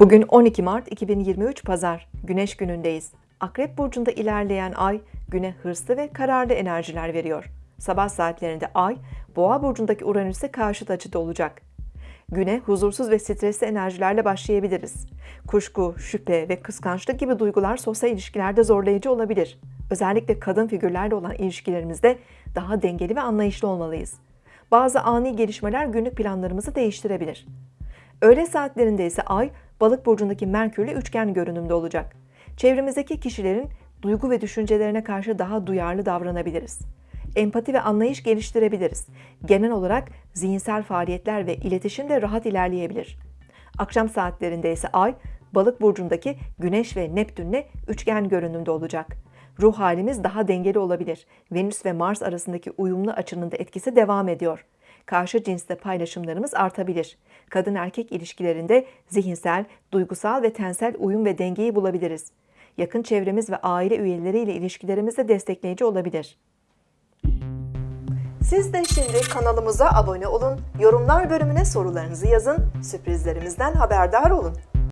Bugün 12 Mart 2023 Pazar, Güneş günündeyiz. Akrep burcunda ilerleyen ay güne hırslı ve kararlı enerjiler veriyor. Sabah saatlerinde ay Boğa burcundaki Uranüs'e karşıt açıda olacak. Güne huzursuz ve stresli enerjilerle başlayabiliriz. Kuşku, şüphe ve kıskançlık gibi duygular sosyal ilişkilerde zorlayıcı olabilir. Özellikle kadın figürlerle olan ilişkilerimizde daha dengeli ve anlayışlı olmalıyız. Bazı ani gelişmeler günlük planlarımızı değiştirebilir. Öğle saatlerinde ise ay balık burcundaki Merkürle üçgen görünümde olacak. Çevremizdeki kişilerin duygu ve düşüncelerine karşı daha duyarlı davranabiliriz. Empati ve anlayış geliştirebiliriz. Genel olarak zihinsel faaliyetler ve iletişim de rahat ilerleyebilir. Akşam saatlerinde ise ay balık burcundaki Güneş ve Neptünle üçgen görünümde olacak. Ruh halimiz daha dengeli olabilir. Venüs ve Mars arasındaki uyumlu açının da etkisi devam ediyor karşı cinsle paylaşımlarımız artabilir. Kadın erkek ilişkilerinde zihinsel, duygusal ve tensel uyum ve dengeyi bulabiliriz. Yakın çevremiz ve aile üyeleriyle ilişkilerimiz de destekleyici olabilir. Siz de şimdi kanalımıza abone olun, yorumlar bölümüne sorularınızı yazın, sürprizlerimizden haberdar olun.